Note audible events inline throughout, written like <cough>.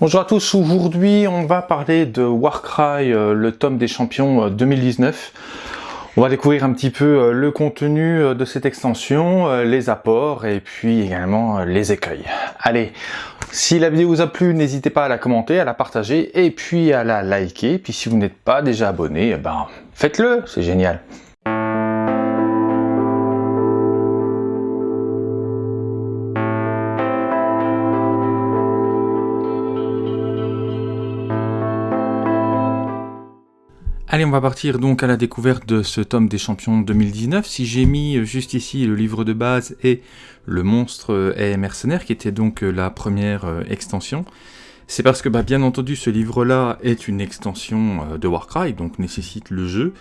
Bonjour à tous, aujourd'hui on va parler de Warcry, euh, le tome des champions 2019. Euh, on va découvrir un petit peu euh, le contenu de cette extension, les apports et puis également les écueils. Allez, si la vidéo vous a plu, n'hésitez pas à la commenter, à la partager et puis à la liker. Puis si vous n'êtes pas déjà abonné, eh ben faites-le, c'est génial. Allez, on va partir donc à la découverte de ce tome des champions 2019. Si j'ai mis euh, juste ici le livre de base et le monstre et mercenaire, qui était donc euh, la première euh, extension, c'est parce que bah, bien entendu ce livre-là est une extension de Warcry, donc nécessite le jeu,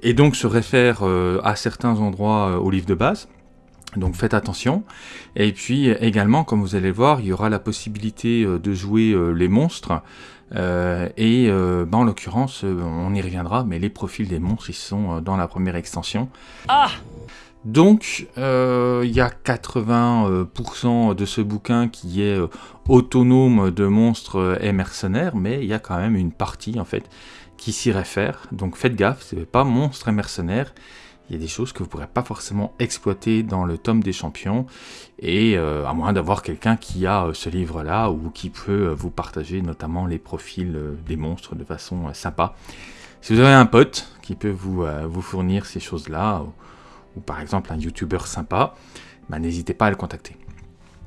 et donc se réfère à certains endroits au livre de base. Donc faites attention. Et puis également, comme vous allez voir, il y aura la possibilité de jouer les monstres euh, et euh, bah, en l'occurrence, euh, on y reviendra, mais les profils des monstres, ils sont dans la première extension. Ah donc, il y a 80% de ce bouquin qui est autonome de monstres et mercenaires, mais il y a quand même une partie, en fait, qui s'y réfère. Donc faites gaffe, c'est pas monstres et mercenaires, il y a des choses que vous ne pourrez pas forcément exploiter dans le tome des champions, et euh, à moins d'avoir quelqu'un qui a euh, ce livre-là, ou qui peut euh, vous partager notamment les profils des monstres de façon sympa. Si vous avez un pote qui peut vous, vous fournir ces choses-là, ou, par exemple un youtubeur sympa, bah, n'hésitez pas à le contacter.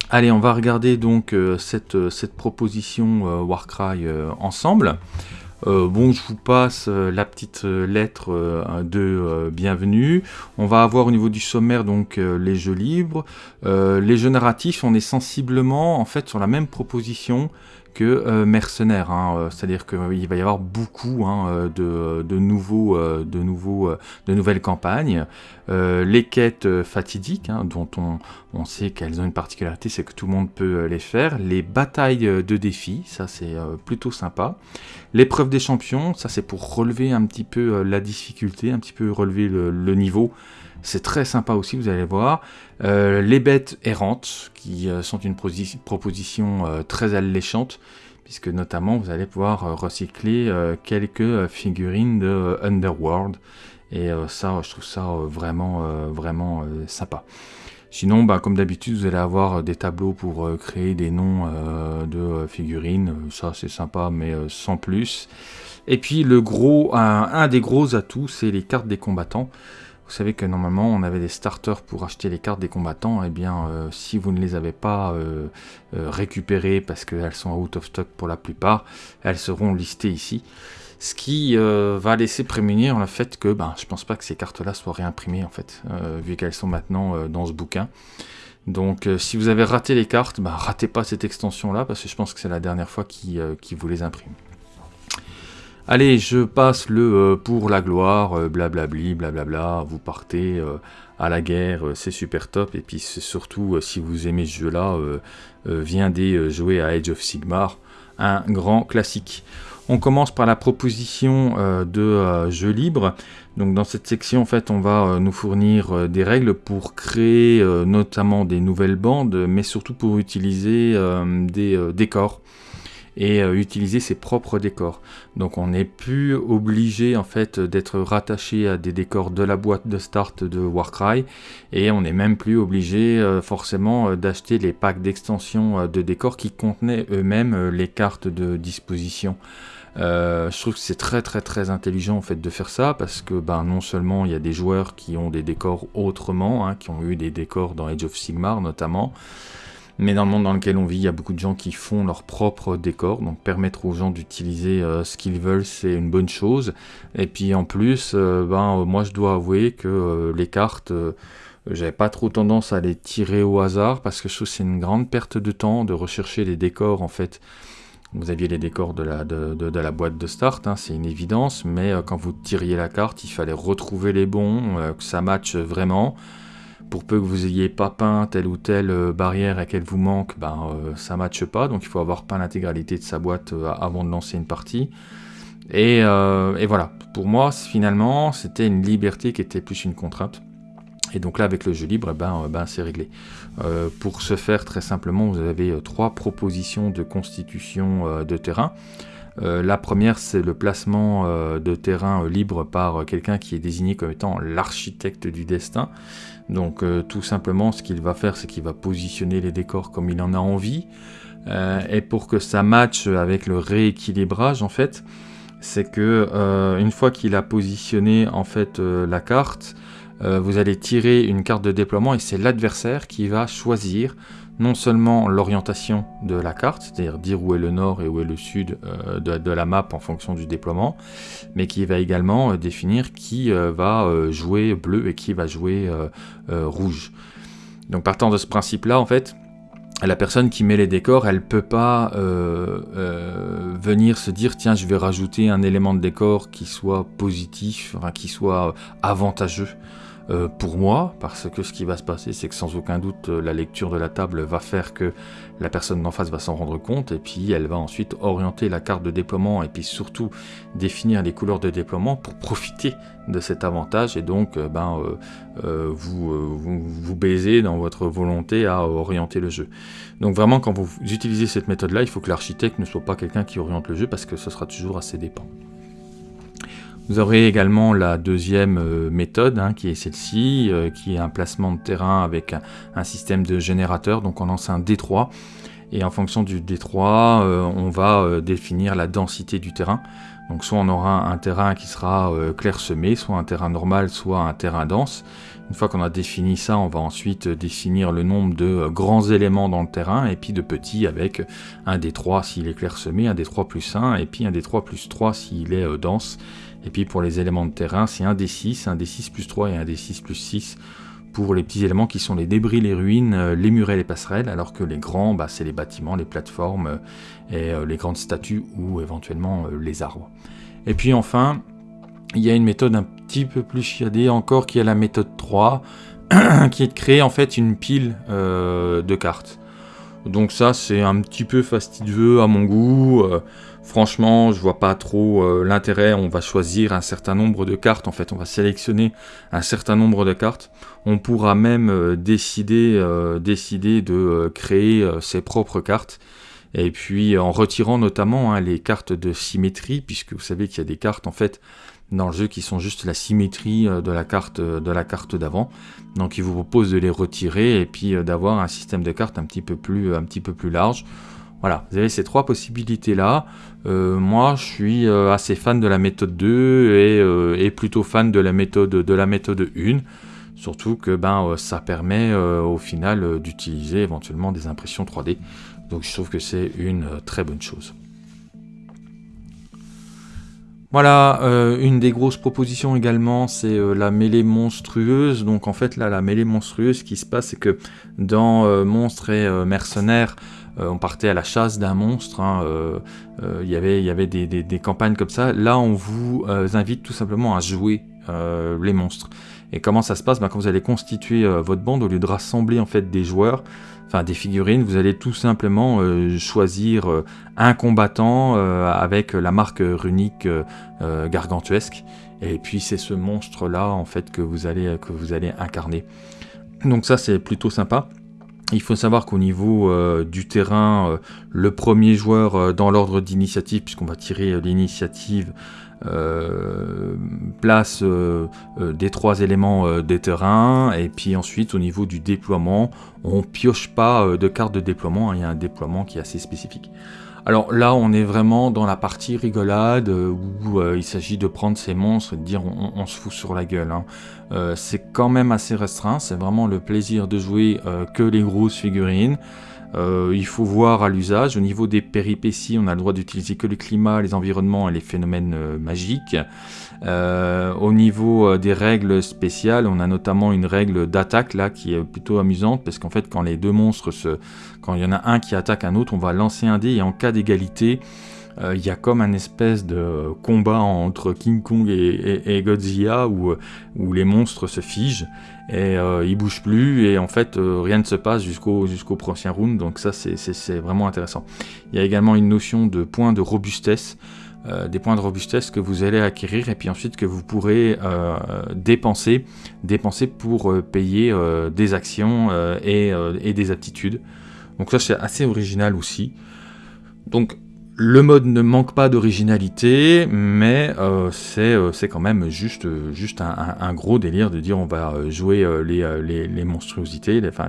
Allez, on va regarder donc cette, cette proposition Warcry ensemble. Euh, bon, je vous passe euh, la petite euh, lettre de bienvenue. On va avoir au niveau du sommaire donc les jeux libres. les jeux narratifs, on est sensiblement en fait sur la même proposition que mercenaires. Hein, c'est-à-dire qu'il va y avoir beaucoup hein, de, nouvelles campagnes. les quêtes fatidiques, hein, dont on, on sait qu'elles ont une particularité, c'est que tout le monde peut les faire. Les batailles de défis, ça c'est plutôt sympa. L'épreuve des champions, ça c'est pour relever un petit peu la difficulté, un petit peu relever le niveau. C'est très sympa aussi, vous allez voir. Euh, les bêtes errantes, qui euh, sont une proposition euh, très alléchante, puisque notamment vous allez pouvoir recycler quelques figurines de Underworld. Et ça, je trouve ça vraiment, vraiment sympa. Sinon, bah, comme d'habitude, vous allez avoir des tableaux pour créer des noms de figurines. Ça, c'est sympa, mais sans plus. Et puis, le gros, un des gros atouts, c'est les cartes des combattants. Vous savez que normalement on avait des starters pour acheter les cartes des combattants, et eh bien euh, si vous ne les avez pas euh, euh, récupérées parce qu'elles sont out of stock pour la plupart, elles seront listées ici. Ce qui va laisser prémunir le fait que ben, je pense pas que ces cartes-là soient réimprimées en fait, vu qu'elles sont maintenant dans ce bouquin. Donc si vous avez raté les cartes, ben, ratez pas cette extension-là parce que je pense que c'est la dernière fois qu'ils vous les impriment. Allez, je passe le euh, pour la gloire, euh, blablabli, blablabla, vous partez euh, à la guerre, c'est super top. Et puis surtout, si vous aimez ce jeu-là, viendez jouer à Age of Sigmar, un grand classique. On commence par la proposition de jeu libre. Donc dans cette section, en fait, on va nous fournir des règles pour créer notamment des nouvelles bandes, mais surtout pour utiliser des décors et euh, utiliser ses propres décors. Donc on n'est plus obligé en fait d'être rattaché à des décors de la boîte de start de Warcry et on n'est même plus obligé euh, forcément euh, d'acheter les packs d'extension de décors qui contenaient eux-mêmes les cartes de disposition. je trouve que c'est très très très intelligent en fait de faire ça parce que ben, non seulement il y a des joueurs qui ont des décors autrement, hein, qui ont eu des décors dans Age of Sigmar notamment, mais dans le monde dans lequel on vit, il y a beaucoup de gens qui font leur propre décor, donc permettre aux gens d'utiliser euh, ce qu'ils veulent, c'est une bonne chose. Et puis en plus, euh, ben, moi je dois avouer que euh, les cartes, j'avais pas trop tendance à les tirer au hasard, parce que je trouve c'est une grande perte de temps de rechercher les décors en fait. Vous aviez les décors de la, de, la boîte de start, hein, c'est une évidence, mais quand vous tiriez la carte, il fallait retrouver les bons, que ça matche vraiment pour peu que vous ayez pas peint telle ou telle euh, barrière à laquelle vous manque, ben, euh, ça matche pas, donc il faut avoir peint l'intégralité de sa boîte euh, avant de lancer une partie. Et, voilà, pour moi, finalement, c'était une liberté qui était plus une contrainte. Et donc là, avec le jeu libre, eh ben, ben c'est réglé. pour ce faire, très simplement, vous avez trois propositions de constitution de terrain. La première, c'est le placement de terrain libre par quelqu'un qui est désigné comme étant l'architecte du destin. Donc tout simplement, ce qu'il va faire, c'est qu'il va positionner les décors comme il en a envie. Euh, et pour que ça matche avec le rééquilibrage en fait, c'est que euh, une fois qu'il a positionné en fait euh, la carte, vous allez tirer une carte de déploiement et c'est l'adversaire qui va choisir non seulement l'orientation de la carte, c'est-à-dire dire où est le nord et où est le sud de, la map en fonction du déploiement, mais qui va également définir qui va jouer bleu et qui va jouer rouge. Donc partant de ce principe-là, en fait, la personne qui met les décors, elle peut pas euh, euh, venir se dire tiens je vais rajouter un élément de décor qui soit positif, qui soit avantageux. Euh, pour moi, parce que ce qui va se passer, c'est que sans aucun doute, euh, la lecture de la table va faire que la personne d'en face va s'en rendre compte, et puis elle va ensuite orienter la carte de déploiement, et puis surtout définir les couleurs de déploiement pour profiter de cet avantage, et donc euh, ben, vous, vous, vous dans votre volonté à orienter le jeu. Donc vraiment, quand vous utilisez cette méthode-là, il faut que l'architecte ne soit pas quelqu'un qui oriente le jeu, parce que ce sera toujours à ses dépens. Vous aurez également la deuxième euh, méthode, hein, qui est celle-ci, euh, qui est un placement de terrain avec un, système de générateur. Donc on lance un D3, et en fonction du D3, euh, on va définir la densité du terrain. Donc soit on aura un terrain qui sera clairsemé, soit un terrain normal, soit un terrain dense. Une fois qu'on a défini ça, on va ensuite définir le nombre de grands éléments dans le terrain, et puis de petits avec un D3 s'il est clairsemé, un D3 plus 1, et puis un D3 plus 3 s'il est dense. Et puis pour les éléments de terrain, c'est un D6, un D6 plus 3 et un D6 plus 6 pour les petits éléments qui sont les débris, les ruines, euh, les murets, les passerelles, alors que les grands, bah, c'est les bâtiments, les plateformes euh, et euh, les grandes statues ou éventuellement les arbres. Et puis enfin, il y a une méthode un petit peu plus chiadée encore qui est la méthode 3, <clears throat> qui est de créer en fait une pile de cartes. Donc ça c'est un petit peu fastidieux à mon goût. Franchement, je vois pas trop euh, l'intérêt. On va choisir un certain nombre de cartes. En fait, on va sélectionner un certain nombre de cartes. On pourra même euh, décider, euh, décider de créer ses propres cartes. Et puis en retirant notamment hein, les cartes de symétrie, puisque vous savez qu'il y a des cartes en fait dans le jeu qui sont juste la symétrie de la carte d'avant. Donc il vous propose de les retirer et puis d'avoir un système de cartes un petit peu plus un petit peu plus large. Voilà, vous avez ces trois possibilités-là. Euh, moi, je suis euh, assez fan de la méthode 2 euh, et, plutôt fan de la méthode, de la méthode 1. Surtout que ben, ça permet au final d'utiliser éventuellement des impressions 3D. Donc je trouve que c'est une très bonne chose. Voilà, une des grosses propositions également, c'est la mêlée monstrueuse. Donc en fait là, la mêlée monstrueuse, ce qui se passe, c'est que dans Monstres et Mercenaires, on partait à la chasse d'un monstre, hein, euh, euh, il y avait des, campagnes comme ça. Là, on vous invite tout simplement à jouer les monstres. Et comment ça se passe? Ben, Quand vous allez constituer votre bande, au lieu de rassembler en fait des joueurs, enfin des figurines, vous allez tout simplement choisir un combattant avec la marque runique gargantuesque. Et puis c'est ce monstre là en fait que vous allez incarner. Donc ça c'est plutôt sympa. Il faut savoir qu'au niveau euh, du terrain, euh, le premier joueur euh, dans l'ordre d'initiative, puisqu'on va tirer l'initiative, place des trois éléments des terrains, et puis ensuite au niveau du déploiement, on pioche pas de carte de déploiement, hein, il y a un déploiement qui est assez spécifique. Alors là, on est vraiment dans la partie rigolade euh, où euh, il s'agit de prendre ces monstres et de dire on, se fout sur la gueule. Hein. Euh, c'est quand même assez restreint, c'est vraiment le plaisir de jouer que les grosses figurines. Il faut voir à l'usage. Au niveau des péripéties, on a le droit d'utiliser que le climat, les environnements et les phénomènes magiques. Euh, au niveau euh, des règles spéciales, on a notamment une règle d'attaque là qui est plutôt amusante parce qu'en fait quand les deux monstres se... quand il y en a un qui attaque un autre, on va lancer un dé et en cas d'égalité, euh, il y a comme un espèce de combat entre King Kong et, Godzilla où, les monstres se figent et ils bougent plus et en fait rien ne se passe jusqu'au prochain round donc ça c'est vraiment intéressant. Il y a également une notion de point de robustesse des points de robustesse que vous allez acquérir et puis ensuite que vous pourrez dépenser, dépenser pour payer des actions et, et, des aptitudes. Donc ça c'est assez original aussi. Donc le mode ne manque pas d'originalité, mais euh, euh, c'est quand même juste, juste un, gros délire de dire on va euh, jouer les, les, monstruosités, les, enfin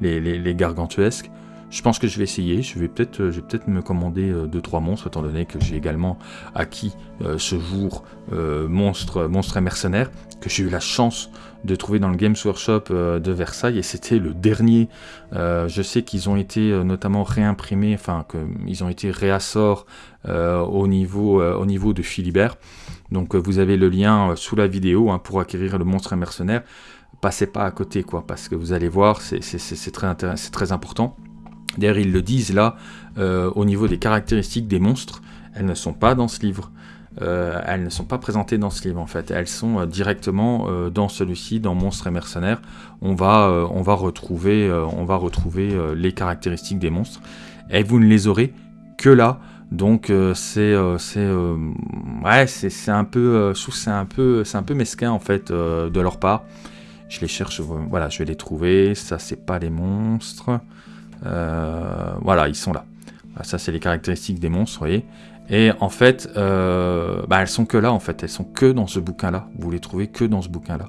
les, les, gargantuesques. Je pense que je vais essayer, je vais peut-être peut me commander 2-3 monstres, étant donné que j'ai également acquis ce jour monstre, monstre et mercenaire, que j'ai eu la chance de trouver dans le Games Workshop euh, de Versailles et c'était le dernier. Euh, je sais qu'ils ont été euh, notamment réimprimés, enfin qu'ils ont été réassorts au, niveau, au niveau de Philibert. Donc vous avez le lien sous la vidéo hein, pour acquérir le monstre et mercenaire. Passez pas à côté quoi, parce que vous allez voir, c'est très, très important. D'ailleurs ils le disent là, au niveau des caractéristiques des monstres, elles ne sont pas dans ce livre. Euh, elles ne sont pas présentées dans ce livre en fait, elles sont euh, directement euh, dans celui-ci, dans Monstres et Mercenaires. On va, on va retrouver, on va retrouver les caractéristiques des monstres, et vous ne les aurez que là. Donc c'est ouais c'est un peu c'est un peu c'est un peu mesquin en fait de leur part. Je les cherche voilà je vais les trouver. Ça c'est pas les monstres. Voilà ils sont là. Ça c'est les caractéristiques des monstres, vous voyez. Et en fait, euh, bah, elles sont que là, en fait. Elles sont que dans ce bouquin-là. Vous les trouvez que dans ce bouquin-là.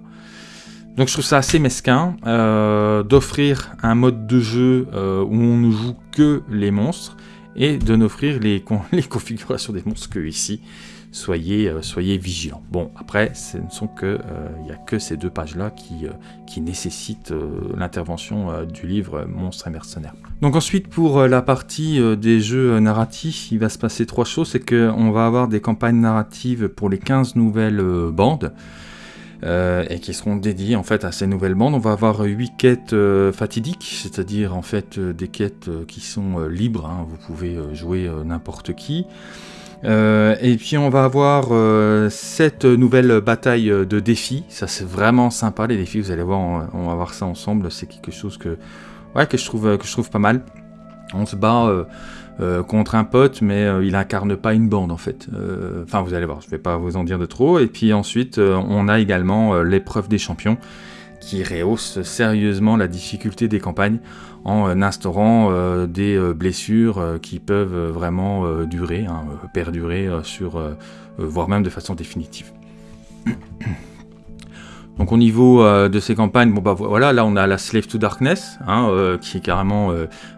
Donc je trouve ça assez mesquin euh, d'offrir un mode de jeu euh, où on ne joue que les monstres et de n'offrir les, <laughs> configurations des monstres que ici soyez, euh, soyez vigilants. Bon, après, ce ne sont que, euh, il n'y a que ces deux pages-là qui, euh, qui nécessitent l'intervention du livre Monstres et mercenaires. Donc ensuite, pour la partie des jeux narratifs, il va se passer trois choses. C'est qu'on va avoir des campagnes narratives pour les 15 nouvelles bandes. et qui seront dédiées en fait à ces nouvelles bandes. On va avoir 8 quêtes fatidiques, c'est-à-dire en fait des quêtes qui sont libres, hein. vous pouvez jouer n'importe qui. Euh, et puis on va avoir euh, cette nouvelle bataille de défis. Ça c'est vraiment sympa les défis. Vous allez voir, on, va voir ça ensemble. C'est quelque chose que, ouais, que je trouve que je trouve pas mal. On se bat euh, contre un pote, mais il incarne pas une bande en fait. Enfin, vous allez voir. Je vais pas vous en dire de trop. Et puis ensuite, on a également l'épreuve des champions qui rehausse sérieusement la difficulté des campagnes en euh, instaurant euh, des euh, blessures qui peuvent vraiment durer, hein, perdurer sur, voire même de façon définitive. <clears throat> Donc au niveau de ces campagnes, bon bah voilà, là on a la Slave to Darkness, hein, qui est carrément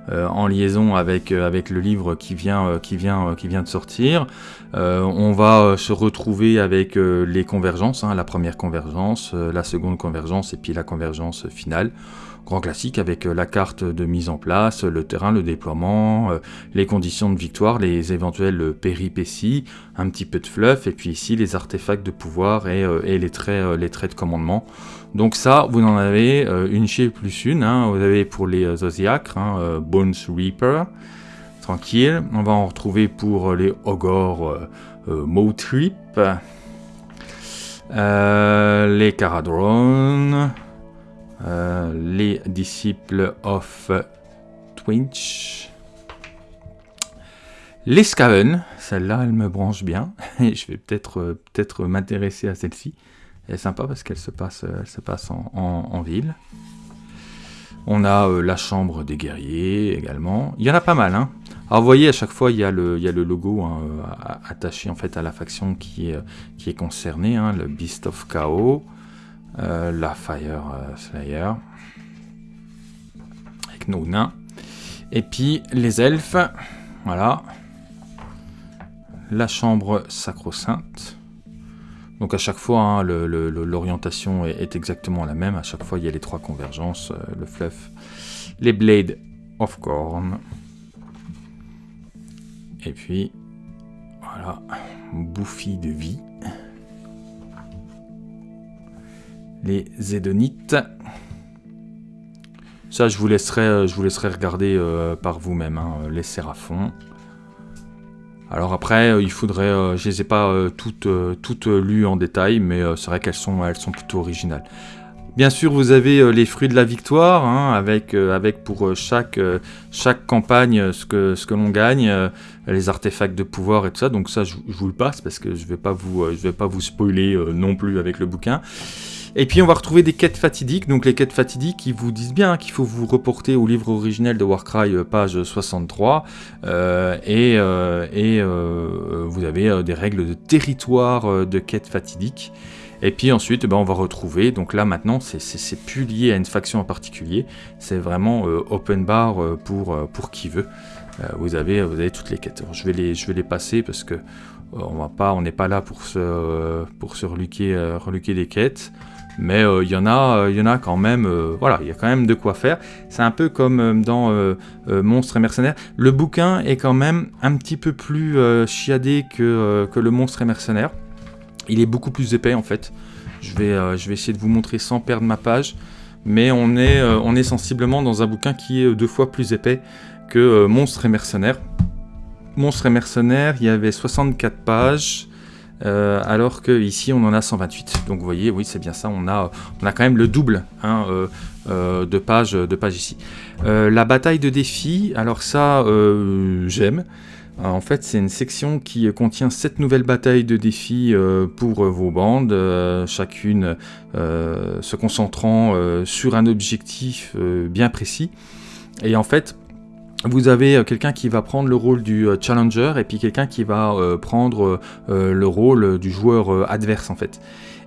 en liaison avec, avec le livre qui vient, qui vient, qui vient de sortir. On va se retrouver avec les convergences, hein, la première convergence, la seconde convergence et puis la convergence finale grand classique avec euh, la carte de mise en place, le terrain, le déploiement, euh, les conditions de victoire, les éventuelles péripéties, un petit peu de fluff, et puis ici les artefacts de pouvoir et, euh, les, traits, de commandement. Donc ça, vous en avez une chez plus une, hein. vous avez pour les hein, Bones Reaper, tranquille, on va en retrouver pour les Ogors Motrip, les Caradron, euh, les disciples of Twinch. Les Scaven, celle-là, elle me branche bien. <laughs> Et je vais peut-être euh, peut m'intéresser à celle-ci. Elle est sympa parce qu'elle se passe, euh, elle se passe en, ville. On a la chambre des guerriers également. Il y en a pas mal. Hein. Alors vous voyez, à chaque fois, il y a le, logo hein, attaché en fait à la faction qui est, est concernée, hein, le Beast of Chaos. Euh, la Fire euh, Slayer. Avec nos nains. Et puis les elfes. Voilà. La chambre sacro-sainte. Donc à chaque fois, hein, l'orientation est, exactement la même. À chaque fois, il y a les trois convergences. Euh, le fluff. Les Blades of Corn. Et puis, voilà. Bouffi de vie. les Zédonites. Ça, je vous laisserai, euh, regarder euh, par vous-même, hein, les Séraphons. Alors après, euh, il faudrait, je les ai pas toutes, toutes lues en détail, mais c'est vrai qu'elles sont, elles sont plutôt originales. Bien sûr, vous avez les fruits de la victoire, hein, avec, avec pour chaque, chaque campagne ce que, ce que l'on gagne, les artefacts de pouvoir et tout ça. Donc ça, je, vous le passe parce que je ne vais, vais pas vous spoiler non plus avec le bouquin. Et puis on va retrouver des quêtes fatidiques, donc les quêtes fatidiques qui vous disent bien qu'il faut vous reporter au livre originel de Warcry, page 63, et, et vous avez des règles de territoire de quêtes fatidiques. Et puis ensuite, eh ben, on va retrouver, donc là maintenant, c'est plus lié à une faction en particulier, c'est vraiment euh, open bar euh, pour, euh, pour qui veut. vous, avez, vous avez toutes les quêtes. je, vais les, je vais les passer parce que on n'est pas là pour se, pour se reluquer, reluquer des quêtes. Mais il y, en a, il y en a quand même, voilà, il y a quand même de quoi faire. C'est un peu comme dans Monstre et Mercenaire. Le bouquin est quand même un petit peu plus chiadé que, que le Monstre et Mercenaire. Il est beaucoup plus épais en fait. Je vais, euh, je vais essayer de vous montrer sans perdre ma page. Mais on est, euh, on est sensiblement dans un bouquin qui est deux fois plus épais que euh, Monstre et Mercenaire. Monstre et Mercenaire, il y avait 64 pages. Alors que ici on en a 128. Donc vous voyez, oui c'est bien ça, on a, on a quand même le double hein, de, pages, de pages ici. la bataille de défi, alors ça j'aime. Euh, en fait, c'est une section qui contient 7 nouvelles batailles de défis euh, pour vos bandes, euh, chacune se concentrant sur un objectif bien précis. Et en fait, vous avez quelqu'un qui va prendre le rôle du challenger et puis quelqu'un qui va prendre le rôle du joueur adverse en fait.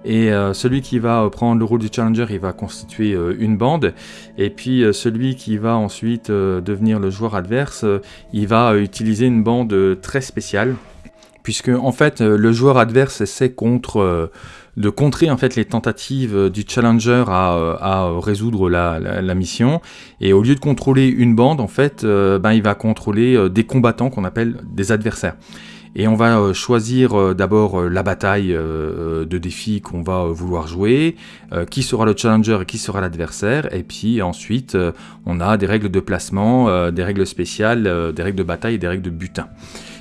Et euh, celui qui va euh, prendre le rôle du challenger, il va constituer euh, une bande. Et puis celui qui va ensuite devenir le joueur adverse, il va utiliser une bande très spéciale. Puisque en fait, le joueur adverse essaie contre de contrer en fait les tentatives du challenger à, résoudre la, mission. Et au lieu de contrôler une bande en fait ben, il va contrôler des combattants qu'on appelle des adversaires. Et on va euh, choisir euh, d'abord euh, la bataille de défi qu'on va vouloir jouer, qui sera le challenger et qui sera l'adversaire, et puis ensuite on a des règles de placement, des règles spéciales, des règles de bataille et des règles de butin.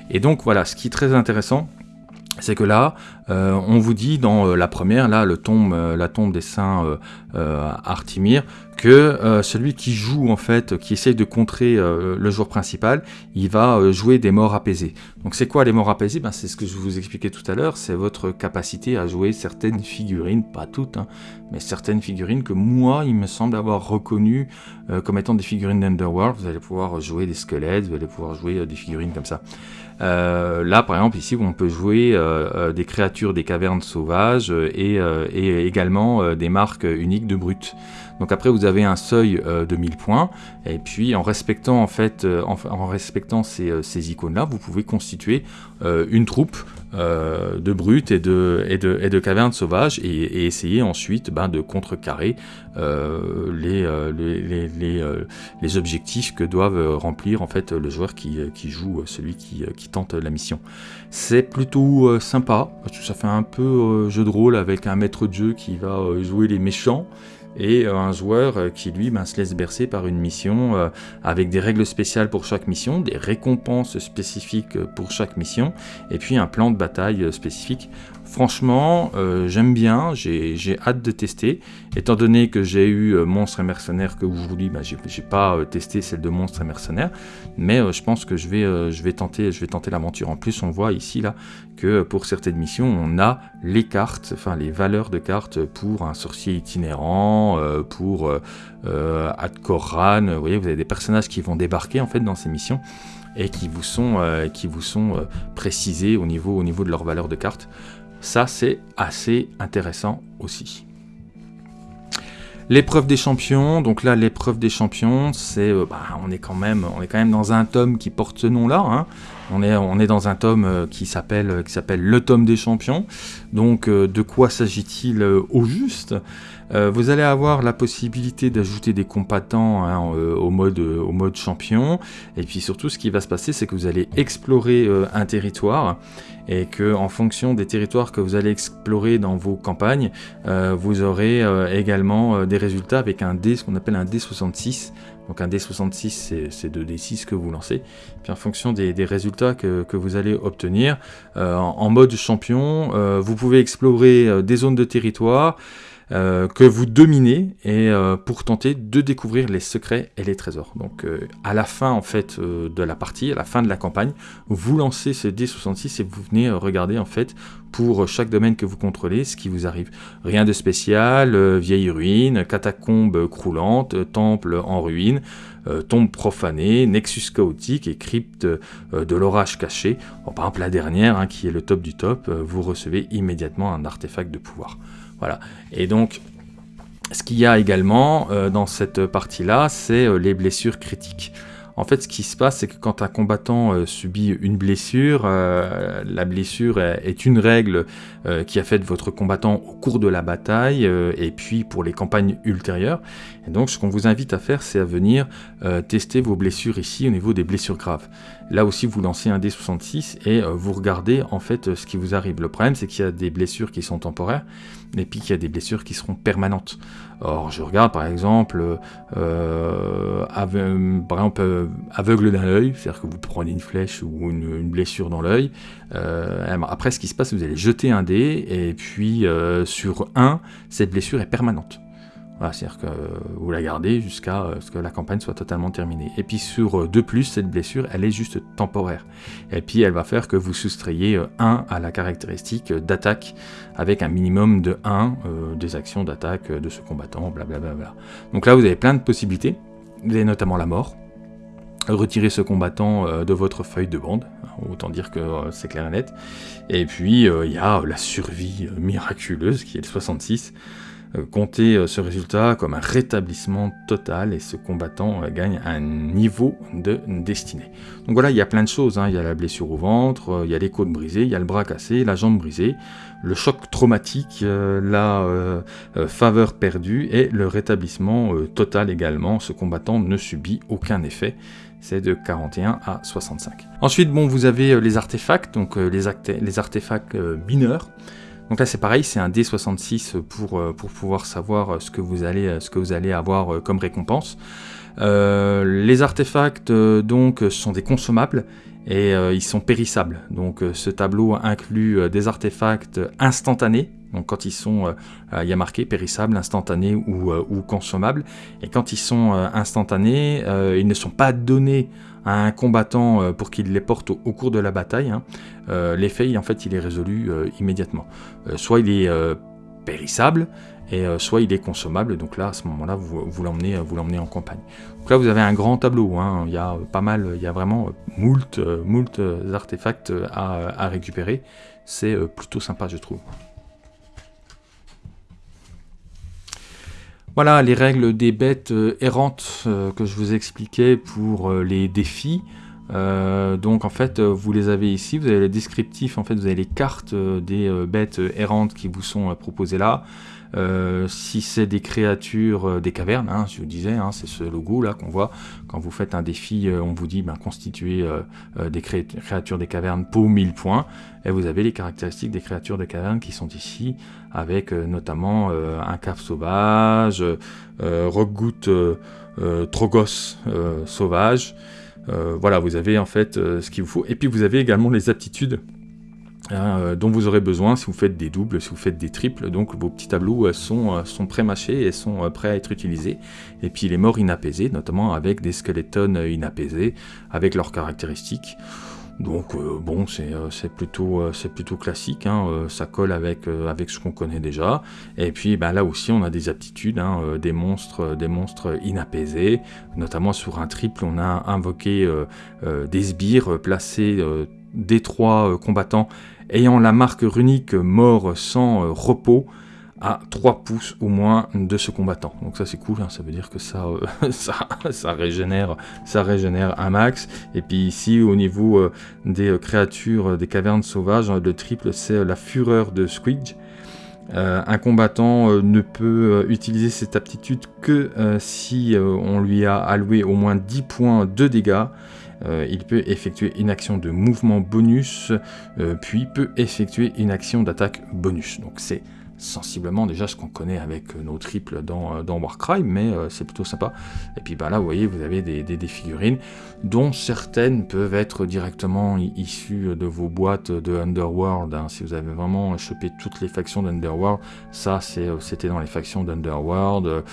Et donc voilà, ce qui est très intéressant, c'est que là, on vous dit dans la première, là, le tombe, la tombe des saints Artimir, que euh, celui qui joue en fait, qui essaye de contrer euh, le joueur principal, il va euh, jouer des morts apaisées. Donc c'est quoi les morts apaisées? Ben, C'est ce que je vous expliquais tout à l'heure, c'est votre capacité à jouer certaines figurines, pas toutes, hein, mais certaines figurines que moi, il me semble avoir reconnues comme étant des figurines d'Underworld. Vous allez pouvoir jouer des squelettes, vous allez pouvoir jouer des figurines comme ça. Là, par exemple, ici, on peut jouer des créatures des cavernes sauvages et, et également des marques uniques de brutes. Donc après vous avez un seuil euh, de 1000 points et puis en respectant en fait euh, en, respectant euh, ces, icônes là vous pouvez constituer une troupe de brutes et de, et de, et de cavernes sauvages et, essayer ensuite ben, de contrecarrer les, les, les, les, objectifs que doivent remplir en fait le joueur qui, qui joue celui qui, qui, tente la mission. C'est plutôt sympa ça fait un peu jeu de rôle avec un maître de jeu qui va jouer les méchants et euh, un joueur euh, qui lui ben, se laisse bercer par une mission euh, avec des règles spéciales pour chaque mission, des récompenses spécifiques pour chaque mission, et puis un plan de bataille spécifique Franchement, euh, j'aime bien, j'ai hâte de tester. Étant donné que j'ai eu euh, Monstre et Mercenaire que vous dis, bah, j'ai pas euh, testé celle de Monstre et Mercenaire, mais je pense que je vais, je vais tenter, tenter l'aventure. En plus, on voit ici là que pour certaines missions, on a les cartes, enfin les valeurs de cartes pour un sorcier itinérant, pour Adkoran. Vous voyez, vous avez des personnages qui vont débarquer en fait dans ces missions et qui vous sont, précisés au niveau, au niveau de leurs valeurs de cartes. Ça, c'est assez intéressant aussi. L'épreuve des champions, donc là l'épreuve des champions, c'est, euh, bah, on est quand même, dans un tome qui porte ce nom-là. Hein. On est, dans un tome euh, qui s'appelle, qui s'appelle le tome des champions. Donc, euh, de quoi s'agit-il au juste? Vous allez avoir la possibilité d'ajouter des combattants hein, au mode, au mode champion. Et puis surtout, ce qui va se passer, c'est que vous allez explorer un territoire et que en fonction des territoires que vous allez explorer dans vos campagnes, euh, vous aurez euh, également euh, des résultats avec un dé, ce qu'on appelle un D66. Donc un D66, c'est 2D6 que vous lancez. Puis en fonction des, résultats que, vous allez obtenir, en, mode champion, vous pouvez explorer des zones de territoire, euh, que vous dominez et euh, pour tenter de découvrir les secrets et les trésors. Donc à la fin en fait de la partie, à la fin de la campagne, vous lancez ce D66 et vous venez regarder en fait pour chaque domaine que vous contrôlez ce qui vous arrive. Rien de spécial, vieille ruine, catacombe croulante, temple en ruine, tombe profanée, nexus chaotique et crypte de l'orage caché. par exemple la dernière hein, qui est le top du top, vous recevez immédiatement un artefact de pouvoir. Voilà. Et donc, ce qu'il y a également euh, dans cette partie-là, c'est euh, les blessures critiques. En fait, ce qui se passe, c'est que quand un combattant euh, subit une blessure, la blessure est, une règle qui a fait votre combattant au cours de la bataille et puis pour les campagnes ultérieures. Et donc, ce qu'on vous invite à faire, c'est à venir tester vos blessures ici au niveau des blessures graves. Là aussi, vous lancez un D66 et euh, vous regardez en fait ce qui vous arrive. Le problème, c'est qu'il y a des blessures qui sont temporaires et puis qu'il y a des blessures qui seront permanentes. Or, je regarde par exemple, euh, aveugle d'un œil, c'est-à-dire que vous prenez une flèche ou une, blessure dans l'œil. Euh, après, ce qui se passe, vous allez jeter un dé et puis sur un, cette blessure est permanente. C'est-à-dire que vous la gardez jusqu'à euh, ce que la campagne soit totalement terminée. Et puis sur 2 euh, cette blessure, elle est juste temporaire. Et puis elle va faire que vous soustrayez 1 euh, à la caractéristique d'attaque avec un minimum de 1 des actions d'attaque de ce combattant, blablabla. Donc là, vous avez plein de possibilités. Vous avez notamment la mort. Retirer ce combattant de votre feuille de bande, autant dire que c'est clair et net. Et puis il y a la survie miraculeuse qui est le 66. Euh, compter euh, ce résultat comme un rétablissement total et ce combattant euh, gagne un niveau de destinée. Donc voilà, il y a plein de choses, hein. il y a la blessure au ventre, il y a les côtes brisées, il y a le bras cassé, la jambe brisée, le choc traumatique, la faveur perdue et le rétablissement total également. Ce combattant ne subit aucun effet c'est de 41 à 65. Ensuite, bon, vous avez les artefacts, donc les, les artefacts mineurs. Donc là c'est pareil, c'est un D66 pour, euh, pour pouvoir savoir euh, ce que vous allez, euh, ce que vous allez avoir comme récompense. les artefacts donc sont des consommables et ils sont périssables. Donc ce tableau inclut des artefacts instantanés. Donc quand ils sont, il y a marqué périssables, instantanés ou, ou consommables. Et quand ils sont instantanés, ils ne sont pas donnés un combattant euh, pour qu'il les porte au, cours de la bataille, hein, euh, l'effet en fait il est résolu euh, immédiatement. soit il est périssable, et soit il est consommable, donc là à ce moment-là vous, vous l'emmenez en campagne. Donc là vous avez un grand tableau, hein. il y a pas mal, il y a vraiment moult, moult artefacts à récupérer, c'est plutôt sympa je trouve. Voilà les règles des bêtes euh, errantes euh, que je vous expliquais pour euh, les défis. Donc en fait vous les avez ici, vous avez les descriptifs, en fait vous avez les cartes des bêtes errantes qui vous sont proposées là. Euh, si c'est des créatures euh, des cavernes, hein, je vous disais, hein, c'est ce logo là qu'on voit quand vous faites un défi, euh, on vous dit ben, constituer des créatures des cavernes pour 1000 points, et vous avez les caractéristiques des créatures des cavernes qui sont ici, avec notamment un cave sauvage, rockgoot trogos sauvage, voilà, vous avez en fait ce qu'il vous faut, et puis vous avez également les aptitudes Hein, euh, dont vous aurez besoin si vous faites des doubles, si vous faites des triples. Donc vos petits tableaux euh, sont, euh, sont pré-mâchés et sont prêts à être utilisés. Et puis les morts inapaisés, notamment avec des squelettons inapaisés, avec leurs caractéristiques. Donc bon, c'est plutôt, classique, hein, ça colle avec, ce qu'on connaît déjà. Et puis ben, là aussi, on a des aptitudes, hein, des, monstres, des monstres inapaisés. Notamment sur un triple, on a invoqué des sbires placés des trois combattants ayant la marque runique mort sans euh, repos à 3 pouces au moins de ce combattant. Donc ça c'est cool, hein, ça veut dire que ça, euh, <laughs> régénère, ça un max. Et puis ici au niveau euh, des créatures des cavernes sauvages, le triple c'est la fureur de Squidge. un combattant ne peut utiliser cette aptitude que si on lui a alloué au moins 10 points de dégâts euh, il peut effectuer une action de mouvement bonus, euh, puis peut effectuer une action d'attaque bonus. Donc c'est sensiblement déjà ce qu'on connaît avec nos triples dans, dans Warcry, mais c'est plutôt sympa. Et puis bah là, vous voyez, vous avez des, des, figurines dont certaines peuvent être directement issues de vos boîtes de Underworld. Hein. Si vous avez vraiment chopé toutes les factions d'Underworld, ça c'était dans les factions d'Underworld.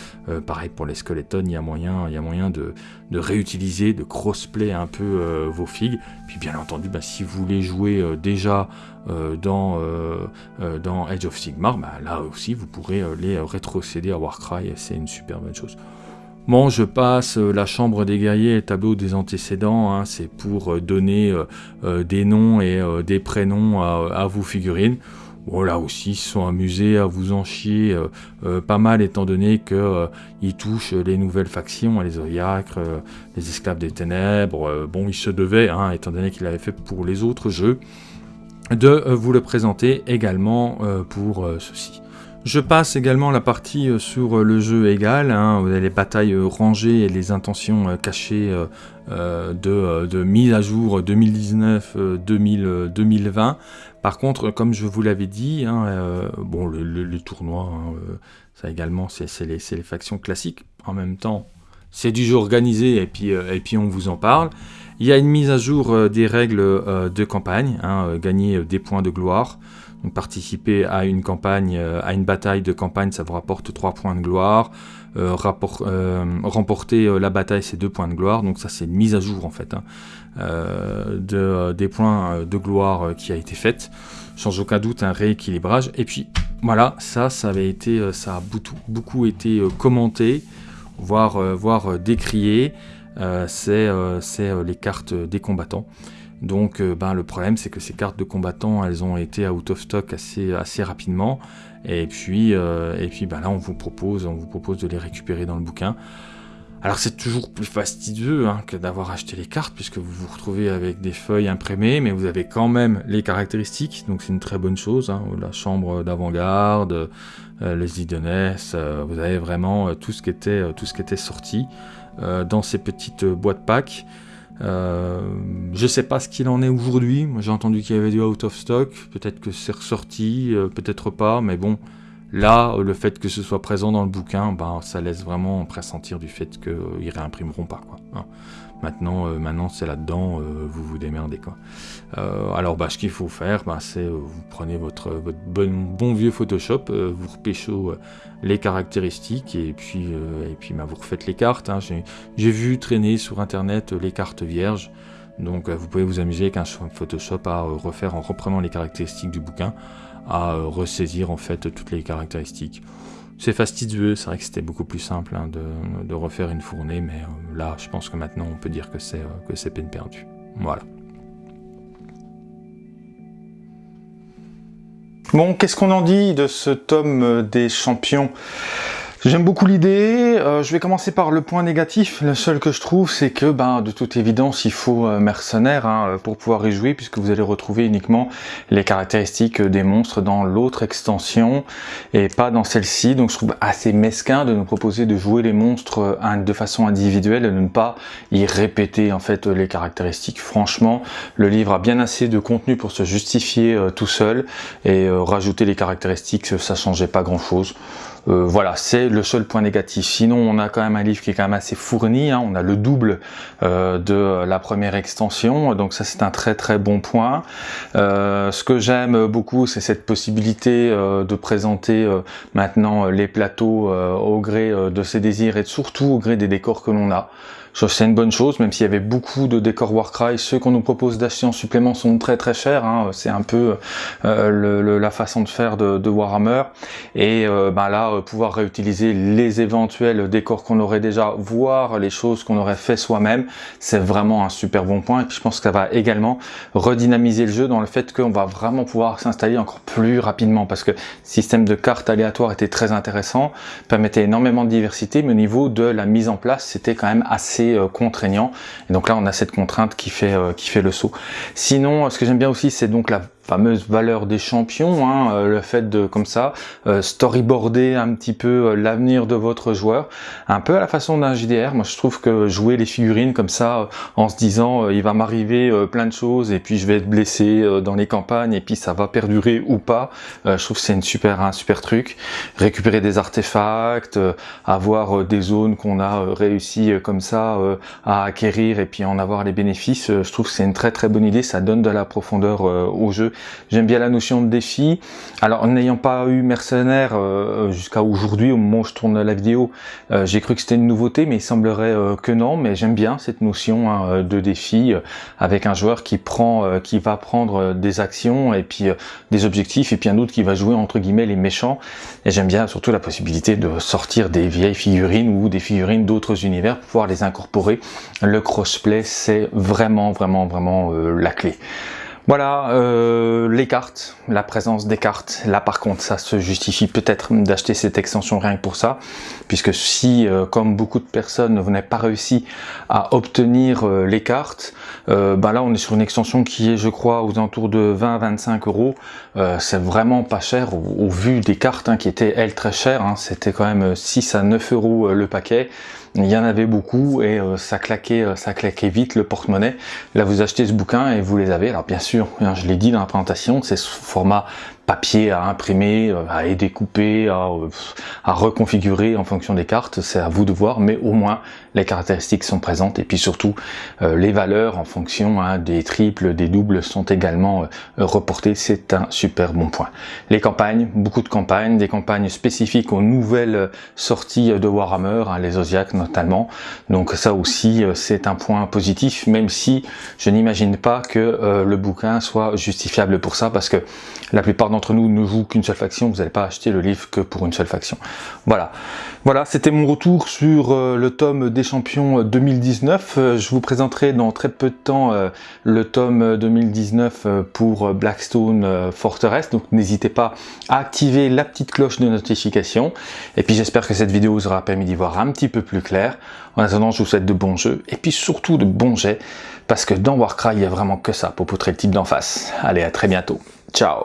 pareil pour les skeletons, il y a moyen, il y a moyen de, de réutiliser, de crossplay un peu vos figues. Puis bien entendu, bah, si vous voulez jouer déjà euh, dans, euh, euh, dans Age of Sigmar, bah, là aussi vous pourrez les rétrocéder à Warcry, c'est une super bonne chose. Bon, je passe la chambre des guerriers tableau des antécédents, hein, c'est pour donner des noms et des prénoms à, vos figurines. Bon, là aussi, ils se sont amusés à vous en chier pas mal, étant donné qu'ils touchent les nouvelles factions, les Zodiacs, les Esclaves des Ténèbres. bon, il se devait, hein, étant donné qu'il avait fait pour les autres jeux de euh, vous le présenter également euh, pour euh, ceci. Je passe également la partie sur le jeu égal, hein, les batailles rangées et les intentions cachées de, mise à jour 2019-2020. Par contre, comme je vous l'avais dit, hein, bon, le, tournoi, hein, ça également, c'est les, les, factions classiques. En même temps, c'est du jeu organisé et puis, et puis on vous en parle. Il y a une mise à jour euh, des règles euh, de campagne, hein, euh, gagner des points de gloire. Donc participer à une campagne, à une bataille de campagne, ça vous rapporte 3 points de gloire. remporter la bataille, c'est 2 points de gloire. Donc ça, c'est une mise à jour en fait hein, de, des points de gloire qui a été faite. Sans aucun doute un rééquilibrage. Et puis voilà, ça, ça avait été, ça a beaucoup, beaucoup été commenté, voire, voire décrié. Euh, c'est euh, euh, les cartes des combattants. Donc ben, le problème c'est que ces cartes de combattants elles ont été out of stock assez, rapidement et puis, ben, là on vous, propose, de les récupérer dans le bouquin. Alors c'est toujours plus fastidieux hein, que d'avoir acheté les cartes puisque vous vous retrouvez avec des feuilles imprimées mais vous avez quand même les caractéristiques donc c'est une très bonne chose. Hein. La chambre d'avant-garde, les idoness, vous avez vraiment tout ce qui était sorti. Euh, dans ces petites boîtes pack. Euh, je sais pas ce qu'il en est aujourd'hui. J'ai entendu qu'il y avait du out of stock. Peut-être que c'est ressorti, euh, peut-être pas. Mais bon, là, le fait que ce soit présent dans le bouquin, ben, ça laisse vraiment pressentir du fait qu'ils réimprimeront pas. Quoi, hein. Maintenant, euh, maintenant c'est là-dedans, euh, vous vous démerdez quoi. Euh, alors bah, ce qu'il faut faire, bah, c'est vous prenez votre, bon, vieux Photoshop, vous repêchez les caractéristiques et puis, et puis bah, vous refaites les cartes. Hein. J'ai vu traîner sur internet les cartes vierges. Donc vous pouvez vous amuser avec un Photoshop à refaire en reprenant les caractéristiques du bouquin, à ressaisir en fait toutes les caractéristiques. C'est fastidieux, c'est vrai que c'était beaucoup plus simple hein, de, refaire une fournée, mais euh, là, je pense que maintenant, on peut dire que c'est euh, peine perdue. Voilà. Bon, qu'est-ce qu'on en dit de ce tome des champions? J'aime beaucoup l'idée. Euh, je vais commencer par le point négatif. Le seul que je trouve, c'est que, ben, de toute évidence, il faut euh, mercenaires hein, pour pouvoir y jouer, puisque vous allez retrouver uniquement les caractéristiques des monstres dans l'autre extension et pas dans celle-ci. Donc, je trouve assez mesquin de nous proposer de jouer les monstres euh, de façon individuelle et de ne pas y répéter en fait les caractéristiques. Franchement, le livre a bien assez de contenu pour se justifier tout seul et rajouter les caractéristiques, ça changeait pas grand-chose. Euh, voilà, c'est le seul point négatif. Sinon, on a quand même un livre qui est quand même assez fourni. Hein. On a le double euh, de la première extension, donc ça c'est un très très bon point. Euh, ce que j'aime beaucoup, c'est cette possibilité de présenter maintenant les plateaux au gré de ses désirs et surtout au gré des décors que l'on a c'est une bonne chose, même s'il y avait beaucoup de décors Warcry, ceux qu'on nous propose d'acheter en supplément sont très très chers, hein. c'est un peu euh, la façon de faire de, Warhammer, et euh, ben là, euh, pouvoir réutiliser les éventuels décors qu'on aurait déjà, voire les choses qu'on aurait fait soi-même, c'est vraiment un super bon point, et je pense que ça va également redynamiser le jeu dans le fait qu'on va vraiment pouvoir s'installer encore plus rapidement, parce que le système de cartes aléatoires était très intéressant, permettait énormément de diversité, mais au niveau de la mise en place, c'était quand même assez euh, contraignant. Et donc là, on a cette contrainte qui fait, euh, qui fait le saut. Sinon, ce que j'aime bien aussi, c'est donc la fameuse valeur des champions, hein, le fait de, comme ça, storyboarder un petit peu l'avenir de votre joueur, un peu à la façon d'un JDR. Moi, je trouve que jouer les figurines comme ça, en se disant, il va m'arriver plein de choses, et puis je vais être blessé dans les campagnes, et puis ça va perdurer ou pas, je trouve que c'est une super, un super truc. Récupérer des artefacts, avoir des zones qu'on a réussi comme ça à acquérir, et puis en avoir les bénéfices, je trouve que c'est une très très bonne idée, ça donne de la profondeur au jeu. J'aime bien la notion de défi. Alors, n'ayant pas eu Mercenaire euh, jusqu'à aujourd'hui, au moment où je tourne la vidéo, euh, j'ai cru que c'était une nouveauté, mais il semblerait euh, que non. Mais j'aime bien cette notion hein, de défi avec un joueur qui prend, qui va prendre des actions et puis des objectifs, et puis un autre qui va jouer entre guillemets les méchants. Et j'aime bien surtout la possibilité de sortir des vieilles figurines ou des figurines d'autres univers pour pouvoir les incorporer. Le crossplay, c'est vraiment, vraiment, vraiment la clé. Voilà, euh, les cartes, la présence des cartes. Là par contre, ça se justifie peut-être d'acheter cette extension rien que pour ça, puisque si, euh, comme beaucoup de personnes, vous n'avez pas réussi à obtenir euh, les cartes, bah là on est sur une extension qui est, je crois, aux alentours de 20 25 euros. C'est vraiment pas cher au, vu des cartes hein, qui étaient, elles, très chères. Hein. C'était quand même 6 à 9 euros le paquet il y en avait beaucoup et euh, ça claquait euh, ça claquait vite le porte-monnaie. Là vous achetez ce bouquin et vous les avez. Alors bien sûr, hein, je l'ai dit dans la présentation, c'est sous format papier à imprimer, euh, à découper, à, à, reconfigurer en fonction des cartes, c'est à vous de voir, mais au moins les caractéristiques sont présentes et puis surtout les valeurs en fonction hein, des triples, des doubles sont également reportées, c'est un super bon point. Les campagnes, beaucoup de campagnes, des campagnes spécifiques aux nouvelles sorties de Warhammer, hein, les Zodiac notamment, donc ça aussi c'est un point positif, même si je n'imagine pas que le bouquin soit justifiable pour ça, parce que la plupart nous ne jouent qu'une seule faction, vous n'allez pas acheter le livre que pour une seule faction. Voilà, voilà c'était mon retour sur euh, le tome des champions 2019. Euh, je vous présenterai dans très peu de temps euh, le tome 2019 pour Blackstone Fortress, donc n'hésitez pas à activer la petite cloche de notification. Et puis j'espère que cette vidéo vous aura permis d'y voir un petit peu plus clair. En attendant, je vous souhaite de bons jeux, et puis surtout de bons jets, parce que dans Warcry, il n'y a vraiment que ça pour poutrer le type d'en face. Allez, à très bientôt. Ciao